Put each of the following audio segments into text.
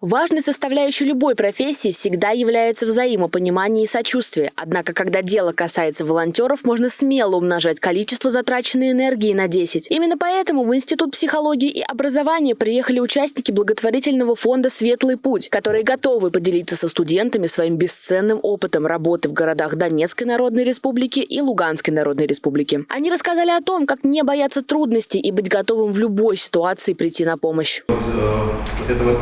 Важной составляющей любой профессии всегда является взаимопонимание и сочувствие. Однако, когда дело касается волонтеров, можно смело умножать количество затраченной энергии на 10. Именно поэтому в Институт психологии и образования приехали участники благотворительного фонда «Светлый путь», которые готовы поделиться со студентами своим бесценным опытом работы в городах Донецкой Народной Республики и Луганской Народной Республики. Они рассказали о том, как не бояться трудностей и быть готовым в любой ситуации прийти на помощь. Вот, э, вот это вот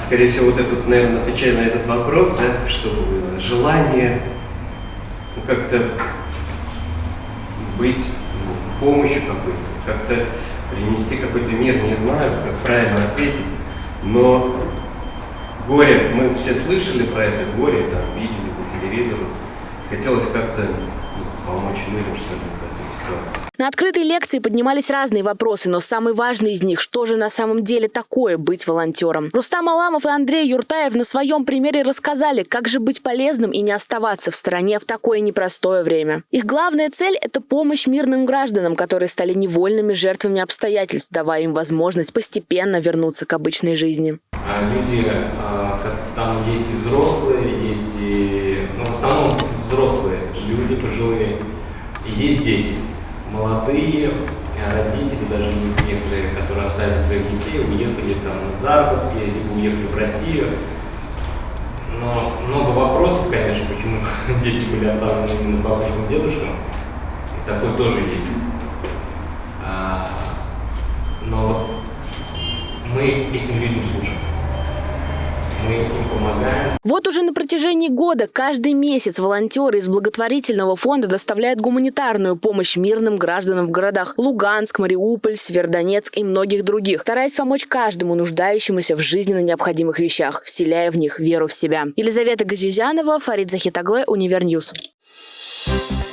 скорее всего, вот этот, наверное, отвечая на этот вопрос, да, было желание ну, как-то быть ну, помощью какой-то, как-то принести какой-то мир, не знаю, как правильно ответить, но горе, мы все слышали про это горе, там, видели по телевизору, хотелось как-то ну, помочь людям, что ситуации. На открытой лекции поднимались разные вопросы, но самый важный из них – что же на самом деле такое быть волонтером? Рустам Аламов и Андрей Юртаев на своем примере рассказали, как же быть полезным и не оставаться в стороне в такое непростое время. Их главная цель – это помощь мирным гражданам, которые стали невольными жертвами обстоятельств, давая им возможность постепенно вернуться к обычной жизни. А люди, а, там есть и взрослые, есть и, ну, в основном взрослые люди пожилые, и есть дети молодые родители, даже некоторые, которые оставили своих детей, уехали там на заработки, либо уехали в Россию. Но много вопросов, конечно, почему дети были оставлены именно бабушкам и дедушкам. И такое тоже есть. А, но мы этим людям служим мы им помогаем. Вот уже на протяжении года каждый месяц волонтеры из благотворительного фонда доставляют гуманитарную помощь мирным гражданам в городах Луганск, Мариуполь, Северодонецк и многих других, стараясь помочь каждому нуждающемуся в жизненно необходимых вещах, вселяя в них веру в себя. Елизавета Газизянова, Фарид Захитагле, Univer News. Thank you